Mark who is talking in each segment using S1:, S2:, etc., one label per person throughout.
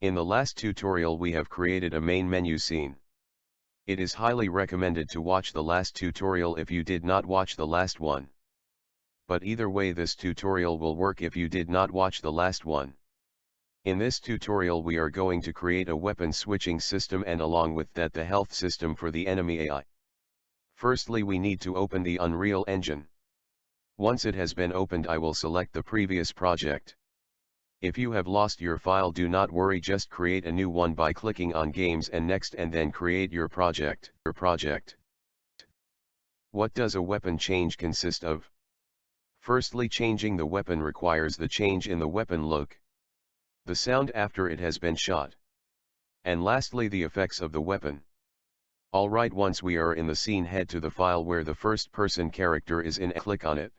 S1: In the last tutorial we have created a main menu scene. It is highly recommended to watch the last tutorial if you did not watch the last one. But either way this tutorial will work if you did not watch the last one. In this tutorial we are going to create a weapon switching system and along with that the health system for the enemy AI. Firstly we need to open the Unreal Engine. Once it has been opened I will select the previous project. If you have lost your file do not worry just create a new one by clicking on games and next and then create your project. Your project. What does a weapon change consist of? Firstly changing the weapon requires the change in the weapon look. The sound after it has been shot. And lastly the effects of the weapon. Alright once we are in the scene head to the file where the first person character is in click on it.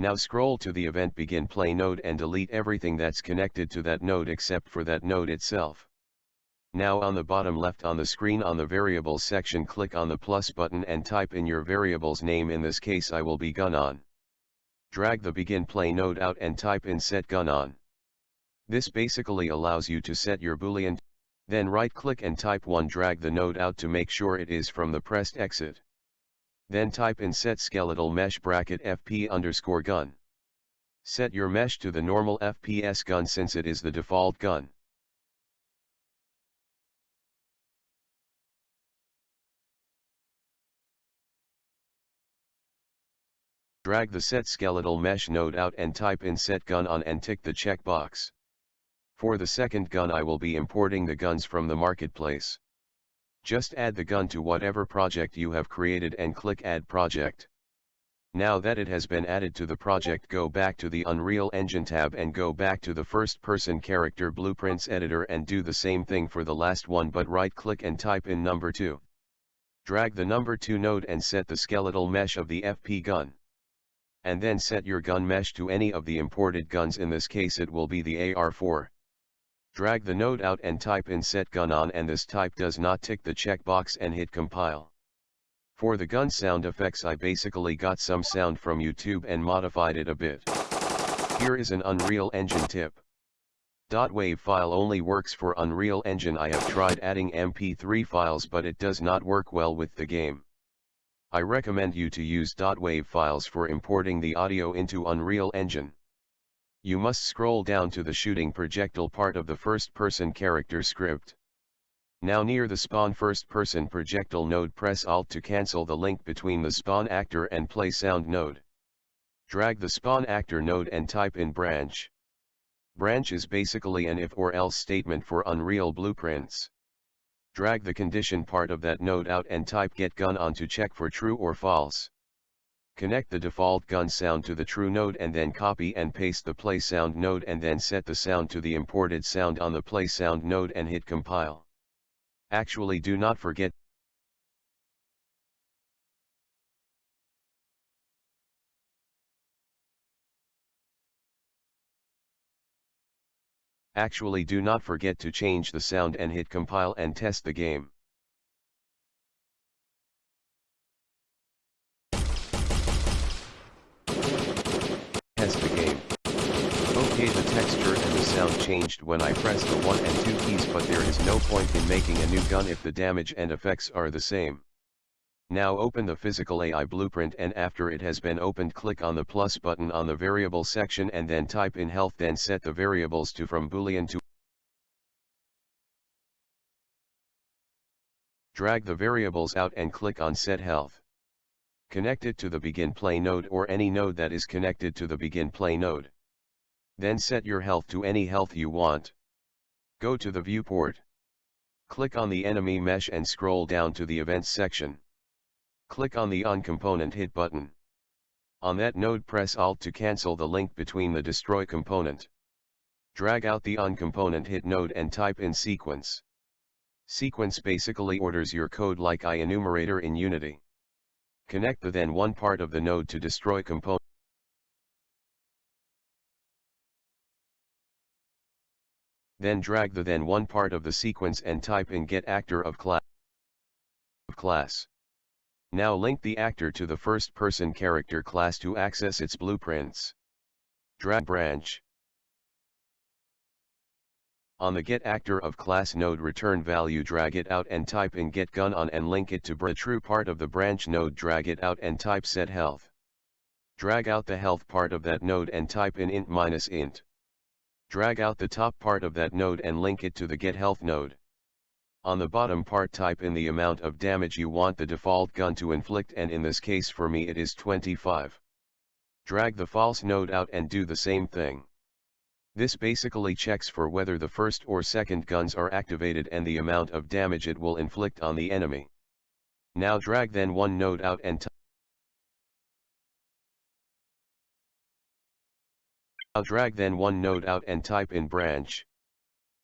S1: Now scroll to the event begin play node and delete everything that's connected to that node except for that node itself. Now on the bottom left on the screen on the variables section click on the plus button and type in your variable's name in this case I will be gun on. Drag the begin play node out and type in set gun on. This basically allows you to set your boolean, then right click and type 1 drag the node out to make sure it is from the pressed exit. Then type in set skeletal mesh bracket fp underscore gun. Set your mesh to the normal FPS gun since it is the default gun. Drag the set skeletal mesh node out and type in set gun on and tick the checkbox. For the second gun I will be importing the guns from the marketplace. Just add the gun to whatever project you have created and click add project. Now that it has been added to the project go back to the Unreal Engine tab and go back to the first person character blueprints editor and do the same thing for the last one but right click and type in number 2. Drag the number 2 node and set the skeletal mesh of the FP gun. And then set your gun mesh to any of the imported guns in this case it will be the AR4. Drag the node out and type in set gun on and this type does not tick the checkbox and hit compile. For the gun sound effects I basically got some sound from YouTube and modified it a bit. Here is an Unreal Engine tip. .wav file only works for Unreal Engine I have tried adding MP3 files but it does not work well with the game. I recommend you to use .wav files for importing the audio into Unreal Engine. You must scroll down to the shooting projectile part of the first-person character script. Now near the spawn first-person projectile node press Alt to cancel the link between the spawn actor and play sound node. Drag the spawn actor node and type in branch. Branch is basically an if or else statement for Unreal blueprints. Drag the condition part of that node out and type get gun on to check for true or false. Connect the default gun sound to the true node and then copy and paste the play sound node and then set the sound to the imported sound on the play sound node and hit compile. Actually do not forget Actually do not forget to change the sound and hit compile and test the game. Okay the texture and the sound changed when I pressed the 1 and 2 keys but there is no point in making a new gun if the damage and effects are the same. Now open the physical AI blueprint and after it has been opened click on the plus button on the variable section and then type in health then set the variables to from boolean to Drag the variables out and click on set health. Connect it to the begin play node or any node that is connected to the begin play node. Then set your health to any health you want. Go to the viewport. Click on the enemy mesh and scroll down to the events section. Click on the on component hit button. On that node press Alt to cancel the link between the destroy component. Drag out the on component hit node and type in sequence. Sequence basically orders your code like IEnumerator in Unity. Connect the then one part of the node to destroy component. Then drag the then one part of the sequence and type in get actor of class. class. Now link the actor to the first person character class to access its blueprints. Drag branch. On the get actor of class node return value drag it out and type in get gun on and link it to br true part of the branch node drag it out and type set health. Drag out the health part of that node and type in int minus int. Drag out the top part of that node and link it to the get health node. On the bottom part type in the amount of damage you want the default gun to inflict and in this case for me it is 25. Drag the false node out and do the same thing. This basically checks for whether the first or second guns are activated and the amount of damage it will inflict on the enemy. Now drag then one node out and Now drag then one node out and type in branch.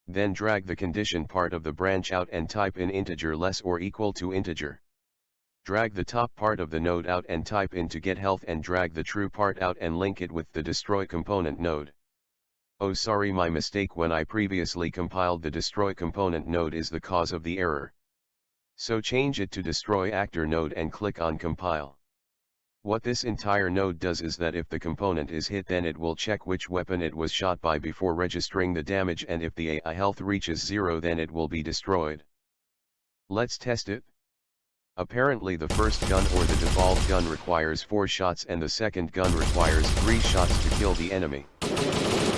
S1: Then drag the condition part of the branch out and type in integer less or equal to integer. Drag the top part of the node out and type in to get health and drag the true part out and link it with the destroy component node. Oh sorry my mistake when I previously compiled the destroy component node is the cause of the error. So change it to destroy actor node and click on compile. What this entire node does is that if the component is hit then it will check which weapon it was shot by before registering the damage and if the AI health reaches zero then it will be destroyed. Let's test it. Apparently the first gun or the default gun requires 4 shots and the second gun requires 3 shots to kill the enemy.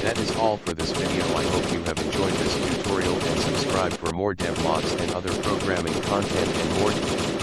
S1: That is all for this video I hope you have enjoyed this tutorial and subscribe for more devlogs and other programming content and more